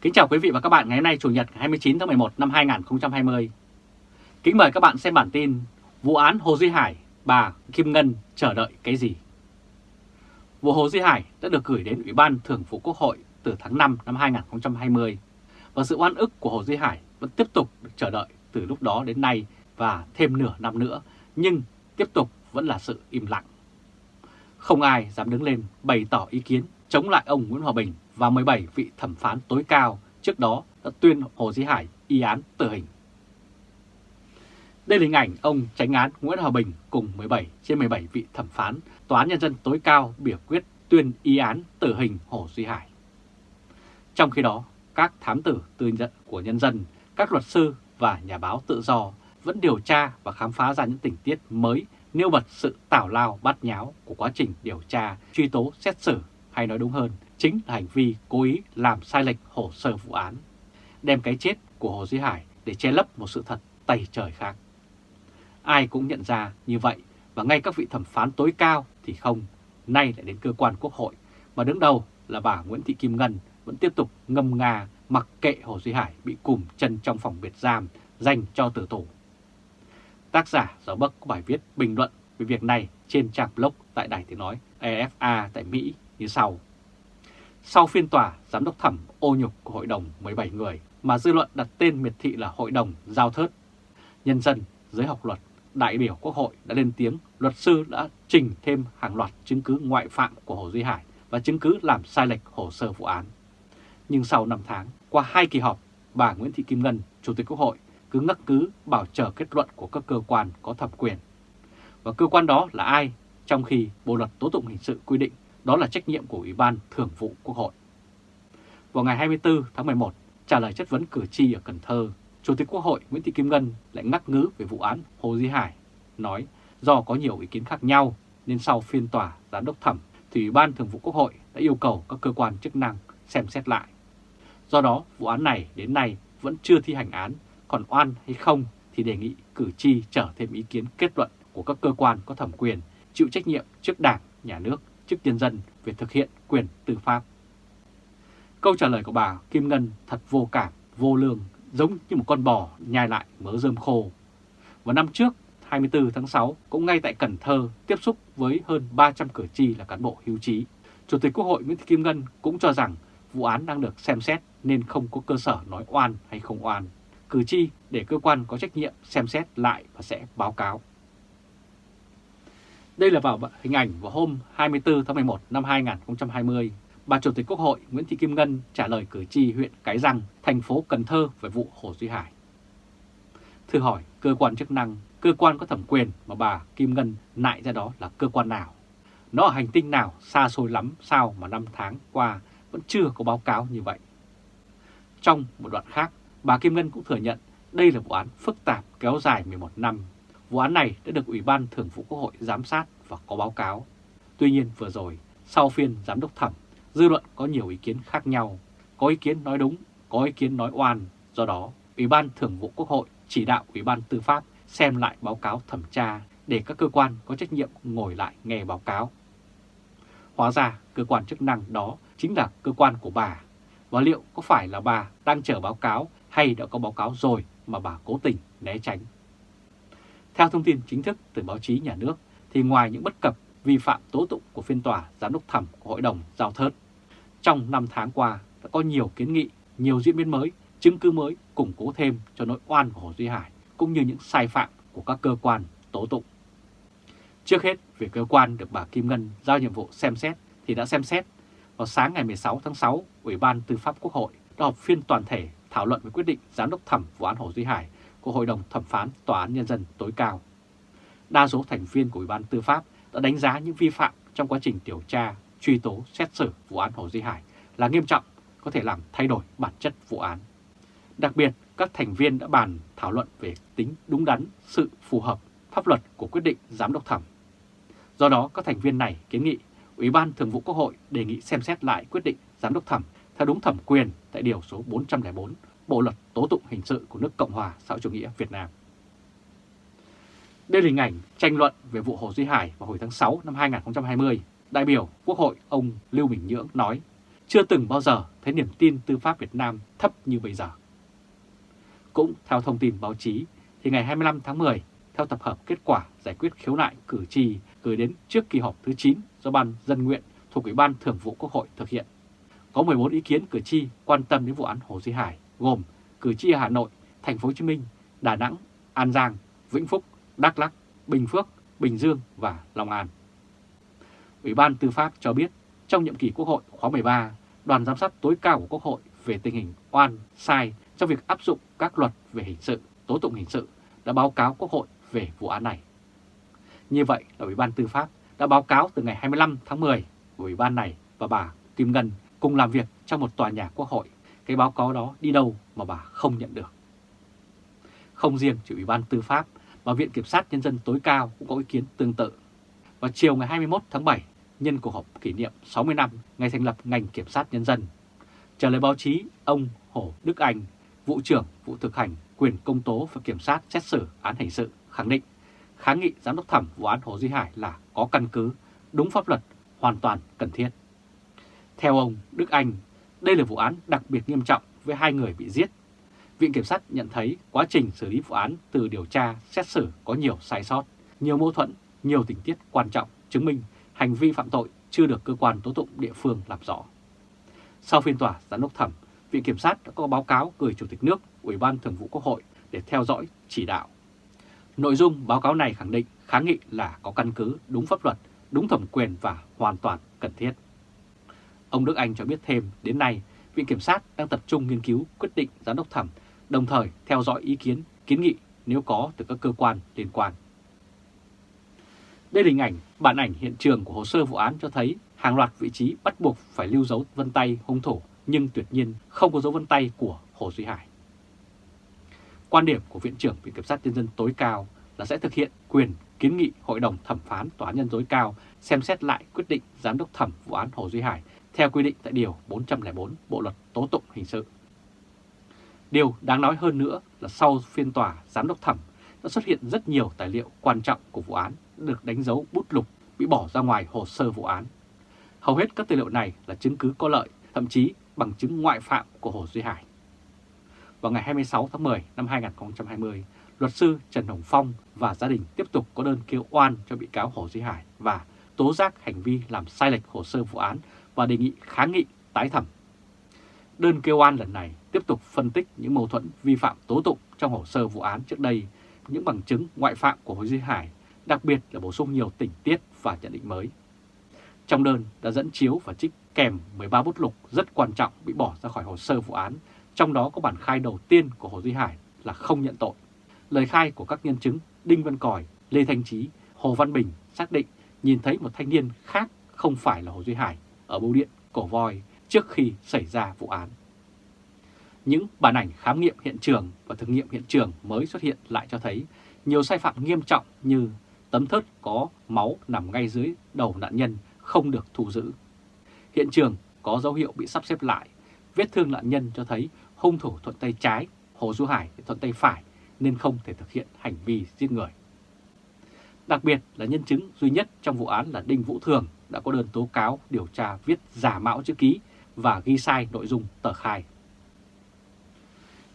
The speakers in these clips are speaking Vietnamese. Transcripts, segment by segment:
Kính chào quý vị và các bạn ngày hôm nay Chủ nhật 29 tháng 11 năm 2020. Kính mời các bạn xem bản tin Vụ án Hồ Duy Hải, bà Kim Ngân chờ đợi cái gì? Vụ Hồ Duy Hải đã được gửi đến Ủy ban Thường vụ Quốc hội từ tháng 5 năm 2020 và sự oan ức của Hồ Duy Hải vẫn tiếp tục được chờ đợi từ lúc đó đến nay và thêm nửa năm nữa nhưng tiếp tục vẫn là sự im lặng. Không ai dám đứng lên bày tỏ ý kiến chống lại ông Nguyễn Hòa Bình và 17 vị thẩm phán tối cao trước đó đã tuyên Hồ Duy Hải y án tử hình. Đây là hình ảnh ông tránh án Nguyễn Hòa Bình cùng 17 trên 17 vị thẩm phán Tòa án Nhân dân tối cao biểu quyết tuyên y án tử hình Hồ Duy Hải. Trong khi đó, các thám tử tư nhận của nhân dân, các luật sư và nhà báo tự do vẫn điều tra và khám phá ra những tình tiết mới nêu bật sự tảo lao bát nháo của quá trình điều tra, truy tố, xét xử, hay nói đúng hơn, chính là hành vi cố ý làm sai lệch hồ sơ vụ án, đem cái chết của Hồ Duy Hải để che lấp một sự thật tày trời khác. Ai cũng nhận ra như vậy và ngay các vị thẩm phán tối cao thì không, nay lại đến cơ quan quốc hội mà đứng đầu là bà Nguyễn Thị Kim Ngân vẫn tiếp tục ngâm nga mặc kệ Hồ Duy Hải bị cùm chân trong phòng biệt giam dành cho tử tù. Tác giả Giáo Bắc có bài viết bình luận về việc này trên trang blog tại Đài Tiếng Nói EFA tại Mỹ như sau. Sau phiên tòa, giám đốc thẩm ô nhục của hội đồng 17 người mà dư luận đặt tên miệt thị là hội đồng giao thớt. Nhân dân, giới học luật, đại biểu quốc hội đã lên tiếng, luật sư đã trình thêm hàng loạt chứng cứ ngoại phạm của Hồ Duy Hải và chứng cứ làm sai lệch hồ sơ vụ án. Nhưng sau 5 tháng, qua hai kỳ họp, bà Nguyễn Thị Kim Ngân, Chủ tịch Quốc hội, cứ ngắc cứ bảo chờ kết luận của các cơ quan có thẩm quyền. Và cơ quan đó là ai? Trong khi Bộ Luật Tố Tụng Hình sự quy định đó là trách nhiệm của Ủy ban Thường vụ Quốc hội. Vào ngày 24 tháng 11, trả lời chất vấn cử tri ở Cần Thơ, Chủ tịch Quốc hội Nguyễn Thị Kim Ngân lại ngắc ngứ về vụ án Hồ Duy Hải, nói do có nhiều ý kiến khác nhau nên sau phiên tòa giám đốc thẩm thì Ủy ban Thường vụ Quốc hội đã yêu cầu các cơ quan chức năng xem xét lại. Do đó, vụ án này đến nay vẫn chưa thi hành án, còn oan hay không thì đề nghị cử tri trở thêm ý kiến kết luận của các cơ quan có thẩm quyền chịu trách nhiệm trước Đảng, Nhà nước chức nhân dân về thực hiện quyền tư pháp. Câu trả lời của bà Kim Ngân thật vô cảm, vô lương, giống như một con bò nhai lại mớ rơm khô. Vào năm trước, 24 tháng 6, cũng ngay tại Cần Thơ tiếp xúc với hơn 300 cử tri là cán bộ hưu trí. Chủ tịch Quốc hội Nguyễn Thị Kim Ngân cũng cho rằng vụ án đang được xem xét nên không có cơ sở nói oan hay không oan. Cử tri để cơ quan có trách nhiệm xem xét lại và sẽ báo cáo. Đây là vào hình ảnh vào hôm 24 tháng 11 năm 2020, bà Chủ tịch Quốc hội Nguyễn Thị Kim Ngân trả lời cử tri huyện Cái Răng, thành phố Cần Thơ về vụ Hồ Duy Hải. Thử hỏi cơ quan chức năng, cơ quan có thẩm quyền mà bà Kim Ngân nại ra đó là cơ quan nào? Nó ở hành tinh nào xa xôi lắm sao mà năm tháng qua vẫn chưa có báo cáo như vậy? Trong một đoạn khác, bà Kim Ngân cũng thừa nhận đây là vụ án phức tạp kéo dài 11 năm Vụ án này đã được Ủy ban Thường vụ Quốc hội giám sát và có báo cáo. Tuy nhiên vừa rồi, sau phiên giám đốc thẩm, dư luận có nhiều ý kiến khác nhau. Có ý kiến nói đúng, có ý kiến nói oan. Do đó, Ủy ban Thường vụ Quốc hội chỉ đạo Ủy ban Tư pháp xem lại báo cáo thẩm tra để các cơ quan có trách nhiệm ngồi lại nghe báo cáo. Hóa ra cơ quan chức năng đó chính là cơ quan của bà. Và liệu có phải là bà đang chờ báo cáo hay đã có báo cáo rồi mà bà cố tình né tránh? Theo thông tin chính thức từ báo chí nhà nước, thì ngoài những bất cập vi phạm tố tụng của phiên tòa giám đốc thẩm của Hội đồng Giao Thớt, trong 5 tháng qua đã có nhiều kiến nghị, nhiều diễn biến mới, chứng cứ mới củng cố thêm cho nỗi oan của Hồ Duy Hải, cũng như những sai phạm của các cơ quan tố tụng. Trước hết, về cơ quan được bà Kim Ngân giao nhiệm vụ xem xét thì đã xem xét. Vào sáng ngày 16 tháng 6, Ủy ban Tư pháp Quốc hội đã họp phiên toàn thể thảo luận về quyết định giám đốc thẩm vụ án Hồ Duy Hải của Hội đồng Thẩm phán Tòa án Nhân dân tối cao. Đa số thành viên của Ủy ban Tư pháp đã đánh giá những vi phạm trong quá trình điều tra, truy tố, xét xử vụ án Hồ Duy Hải là nghiêm trọng, có thể làm thay đổi bản chất vụ án. Đặc biệt, các thành viên đã bàn thảo luận về tính đúng đắn, sự phù hợp, pháp luật của quyết định giám đốc thẩm. Do đó, các thành viên này kiến nghị Ủy ban Thường vụ Quốc hội đề nghị xem xét lại quyết định giám đốc thẩm theo đúng thẩm quyền tại Điều số 404 Bộ Luật Tố Tụng Hình sự của nước Cộng hòa xã hội chủ nghĩa Việt Nam. Đây là hình ảnh tranh luận về vụ Hồ Duy Hải vào hồi tháng 6 năm 2020. Đại biểu Quốc hội ông Lưu Bình Nhưỡng nói, chưa từng bao giờ thấy niềm tin tư pháp Việt Nam thấp như bây giờ. Cũng theo thông tin báo chí, thì ngày 25 tháng 10, theo tập hợp kết quả giải quyết khiếu nại cử tri gửi đến trước kỳ họp thứ 9 do Ban Dân Nguyện thuộc Ủy ban Thường vụ Quốc hội thực hiện, có 14 ý kiến cử tri quan tâm đến vụ án Hồ Duy Hải, gồm cử tri Hà Nội, Thành phố Hồ Chí Minh, Đà Nẵng, An Giang, Vĩnh Phúc, Đắk Lắk, Bình Phước, Bình Dương và Long An. Ủy ban Tư pháp cho biết trong nhiệm kỳ Quốc hội khóa 13, đoàn giám sát tối cao của Quốc hội về tình hình oan, sai trong việc áp dụng các luật về hình sự, tố tụng hình sự đã báo cáo Quốc hội về vụ án này. Như vậy là Ủy ban Tư pháp đã báo cáo từ ngày 25 tháng 10 của Ủy ban này và bà Kim Ngân cùng làm việc trong một tòa nhà Quốc hội. Cái báo cáo đó đi đâu mà bà không nhận được. Không riêng chỉ Ủy ban Tư pháp mà Viện Kiểm sát Nhân dân tối cao cũng có ý kiến tương tự. Vào chiều ngày 21 tháng 7, nhân cuộc họp kỷ niệm 60 năm ngày thành lập ngành Kiểm sát Nhân dân, trả lời báo chí, ông Hồ Đức Anh, vụ trưởng vụ thực hành quyền công tố và kiểm sát xét xử án hình sự khẳng định kháng nghị giám đốc thẩm vụ án Hồ Duy Hải là có căn cứ, đúng pháp luật, hoàn toàn cần thiết. Theo ông Đức Anh, đây là vụ án đặc biệt nghiêm trọng với hai người bị giết. Viện Kiểm sát nhận thấy quá trình xử lý vụ án từ điều tra, xét xử có nhiều sai sót, nhiều mâu thuẫn, nhiều tình tiết quan trọng chứng minh hành vi phạm tội chưa được cơ quan tố tụng địa phương làm rõ. Sau phiên tòa giám đốc thẩm, Viện Kiểm sát đã có báo cáo gửi Chủ tịch nước, Ủy ban Thường vụ Quốc hội để theo dõi chỉ đạo. Nội dung báo cáo này khẳng định kháng nghị là có căn cứ đúng pháp luật, đúng thẩm quyền và hoàn toàn cần thiết. Ông Đức Anh cho biết thêm, đến nay, Viện Kiểm sát đang tập trung nghiên cứu quyết định giám đốc thẩm, đồng thời theo dõi ý kiến, kiến nghị nếu có từ các cơ quan liên quan. Đây là hình ảnh, bản ảnh hiện trường của hồ sơ vụ án cho thấy hàng loạt vị trí bắt buộc phải lưu dấu vân tay hung thủ nhưng tuyệt nhiên không có dấu vân tay của Hồ Duy Hải. Quan điểm của Viện trưởng Viện Kiểm sát Nhân dân tối cao là sẽ thực hiện quyền kiến nghị Hội đồng Thẩm phán Tòa án Nhân tối cao xem xét lại quyết định giám đốc thẩm vụ án Hồ Duy Hải theo quy định tại Điều 404 Bộ Luật Tố Tụng Hình sự. Điều đáng nói hơn nữa là sau phiên tòa giám đốc thẩm đã xuất hiện rất nhiều tài liệu quan trọng của vụ án được đánh dấu bút lục bị bỏ ra ngoài hồ sơ vụ án. Hầu hết các tài liệu này là chứng cứ có lợi, thậm chí bằng chứng ngoại phạm của Hồ Duy Hải. Vào ngày 26 tháng 10 năm 2020, luật sư Trần Hồng Phong và gia đình tiếp tục có đơn kêu oan cho bị cáo Hồ Duy Hải và tố giác hành vi làm sai lệch hồ sơ vụ án và đề nghị kháng nghị tái thẩm. Đơn kêu oan lần này tiếp tục phân tích những mâu thuẫn vi phạm tố tụng trong hồ sơ vụ án trước đây, những bằng chứng ngoại phạm của Hồ Duy Hải, đặc biệt là bổ sung nhiều tình tiết và nhận định mới. Trong đơn đã dẫn chiếu và trích kèm 13 bút lục rất quan trọng bị bỏ ra khỏi hồ sơ vụ án, trong đó có bản khai đầu tiên của Hồ Duy Hải là không nhận tội. Lời khai của các nhân chứng Đinh Văn Còi, Lê Thanh Trí, Hồ Văn Bình xác định nhìn thấy một thanh niên khác không phải là Hồ Duy Hải ở bưu điện Cổ Voi trước khi xảy ra vụ án. Những bản ảnh khám nghiệm hiện trường và thực nghiệm hiện trường mới xuất hiện lại cho thấy nhiều sai phạm nghiêm trọng như tấm thớt có máu nằm ngay dưới đầu nạn nhân không được thu giữ. Hiện trường có dấu hiệu bị sắp xếp lại, vết thương nạn nhân cho thấy hung thủ thuận tay trái, Hồ Du Hải thuận tay phải nên không thể thực hiện hành vi giết người. Đặc biệt là nhân chứng duy nhất trong vụ án là Đinh Vũ Thường đã có đơn tố cáo điều tra viết giả mạo chữ ký và ghi sai nội dung tờ khai.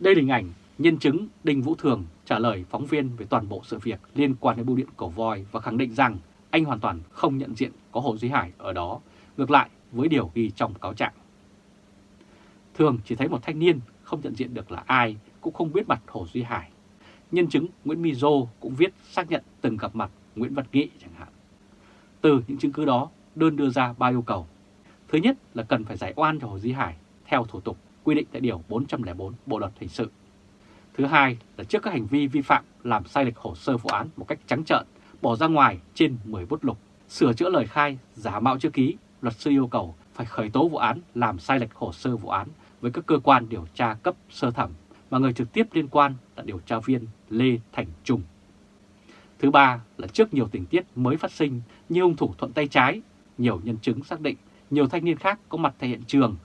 Đây là hình ảnh nhân chứng Đinh Vũ Thường trả lời phóng viên về toàn bộ sự việc liên quan đến bưu điện cổ voi và khẳng định rằng anh hoàn toàn không nhận diện có Hồ Duy Hải ở đó, ngược lại với điều ghi trong cáo trạng. Thường chỉ thấy một thanh niên không nhận diện được là ai, cũng không biết mặt Hồ Duy Hải. Nhân chứng Nguyễn Mizo Dô cũng viết xác nhận từng gặp mặt Nguyễn Văn Nghị chẳng hạn. Từ những chứng cứ đó, đơn đưa ra ba yêu cầu. Thứ nhất là cần phải giải oan cho Hồ Duy Hải theo thủ tục quy định tại Điều 404 Bộ Luật Hình sự. Thứ hai là trước các hành vi vi phạm làm sai lệch hồ sơ vụ án một cách trắng trợn, bỏ ra ngoài trên 10 bút lục, sửa chữa lời khai, giả mạo chữ ký, luật sư yêu cầu phải khởi tố vụ án làm sai lệch hồ sơ vụ án với các cơ quan điều tra cấp sơ thẩm mà người trực tiếp liên quan là điều tra viên Lê Thành Trung. Thứ ba là trước nhiều tình tiết mới phát sinh như hung thủ thuận tay trái, nhiều nhân chứng xác định nhiều thanh niên khác có mặt tại hiện trường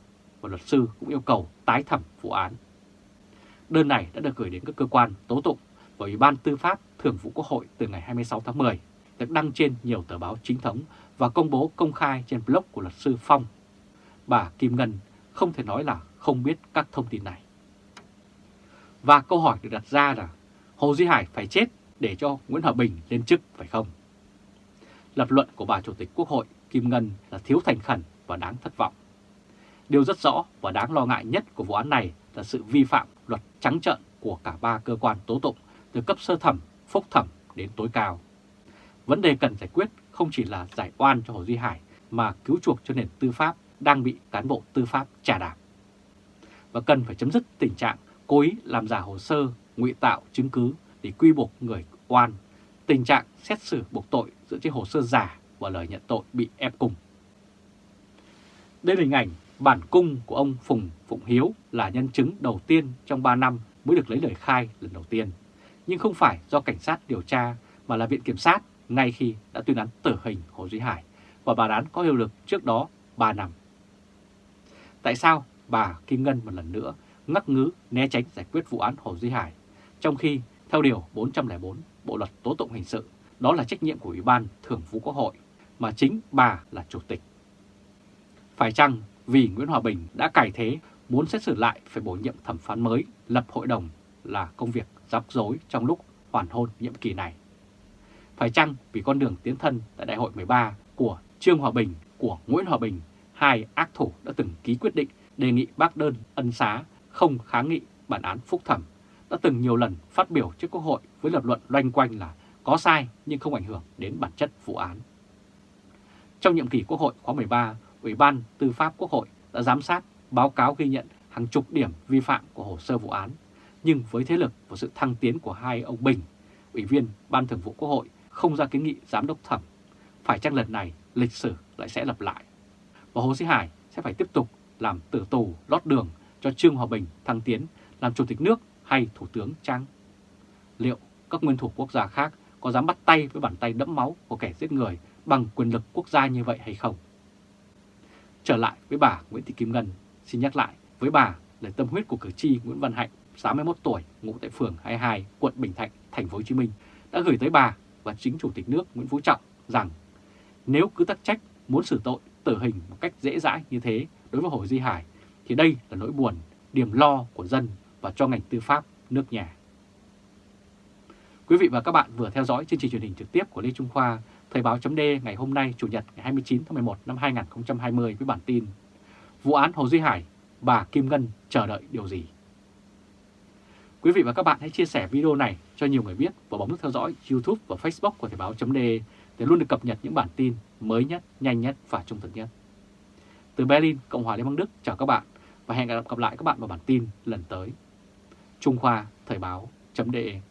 và luật sư cũng yêu cầu tái thẩm vụ án. Đơn này đã được gửi đến các cơ quan tố tụng và Ủy ban Tư pháp Thường vụ Quốc hội từ ngày 26 tháng 10, được đăng trên nhiều tờ báo chính thống và công bố công khai trên blog của luật sư Phong. bà Kim Ngân không thể nói là không biết các thông tin này. Và câu hỏi được đặt ra là Hồ Duy Hải phải chết để cho Nguyễn Hòa Bình lên chức phải không? Lập luận của bà Chủ tịch Quốc hội Kim Ngân là thiếu thành khẩn và đáng thất vọng. Điều rất rõ và đáng lo ngại nhất của vụ án này là sự vi phạm luật trắng trợn của cả ba cơ quan tố tụng từ cấp sơ thẩm, phúc thẩm đến tối cao. Vấn đề cần giải quyết không chỉ là giải oan cho Hồ Duy Hải mà cứu chuộc cho nền tư pháp đang bị cán bộ tư pháp trà đạp. Và cần phải chấm dứt tình trạng cố ý làm giả hồ sơ, ngụy tạo chứng cứ để quy buộc người oan, tình trạng xét xử buộc tội dựa trên hồ sơ giả và lời nhận tội bị ép cung. Đây là hình ảnh bản cung của ông Phùng Phụng Hiếu là nhân chứng đầu tiên trong 3 năm mới được lấy lời khai lần đầu tiên, nhưng không phải do cảnh sát điều tra mà là Viện Kiểm sát ngay khi đã tuyên án tử hình Hồ Duy Hải và bản án có hiệu lực trước đó 3 năm. Tại sao bà Kim Ngân một lần nữa ngắc ngứ né tránh giải quyết vụ án Hồ Duy Hải, trong khi theo Điều 404 Bộ Luật Tố Tụng Hình Sự, đó là trách nhiệm của Ủy ban Thường vụ Quốc hội, mà chính bà là Chủ tịch. Phải chăng vì Nguyễn Hòa Bình đã cải thế muốn xét xử lại phải bổ nhiệm thẩm phán mới, lập hội đồng là công việc rắc rối trong lúc hoàn hôn nhiệm kỳ này? Phải chăng vì con đường tiến thân tại Đại hội 13 của Trương Hòa Bình, của Nguyễn Hòa Bình, hai ác thủ đã từng ký quyết định đề nghị bác đơn ân xá không kháng nghị bản án phúc thẩm, đã từng nhiều lần phát biểu trước Quốc hội với lập luận loanh quanh là có sai nhưng không ảnh hưởng đến bản chất vụ án. Trong nhiệm kỳ Quốc hội khóa 13, Ủy ban Tư pháp Quốc hội đã giám sát, báo cáo ghi nhận hàng chục điểm vi phạm của hồ sơ vụ án, nhưng với thế lực và sự thăng tiến của hai ông Bình, Ủy viên Ban Thường vụ Quốc hội không ra kiến nghị giám đốc thẩm, phải chăng lần này lịch sử lại sẽ lặp lại. Và Hồ Sĩ Hải sẽ phải tiếp tục làm tử tù lót đường cho Trương Hòa Bình thăng tiến làm Chủ tịch nước hay Thủ tướng Trang? Liệu các nguyên thủ quốc gia khác có dám bắt tay với bàn tay đẫm máu của kẻ giết người bằng quyền lực quốc gia như vậy hay không? Trở lại với bà Nguyễn Thị Kim Ngân, xin nhắc lại với bà là tâm huyết của cử tri Nguyễn Văn Hạnh, 61 tuổi, ngụ tại phường 22, quận Bình Thạnh, thành phố Hồ Chí Minh đã gửi tới bà và chính Chủ tịch nước Nguyễn Phú Trọng rằng nếu cứ tắc trách muốn xử tội tử hình một cách dễ dãi như thế đối với Hồ Duy Hải thì đây là nỗi buồn, điểm lo của dân và cho ngành tư pháp nước nhà. Quý vị và các bạn vừa theo dõi chương trình truyền hình trực tiếp của Lê Trung Khoa, Thời báo chấm ngày hôm nay Chủ nhật ngày 29 tháng 11 năm 2020 với bản tin Vụ án Hồ Duy Hải, bà Kim Ngân chờ đợi điều gì? Quý vị và các bạn hãy chia sẻ video này cho nhiều người biết và bấm nút theo dõi YouTube và Facebook của Thời báo chấm để luôn được cập nhật những bản tin mới nhất, nhanh nhất và trung thực nhất. Từ Berlin, Cộng hòa Liên bang Đức chào các bạn và hẹn gặp lại các bạn vào bản tin lần tới. Trung Khoa Thời báo.de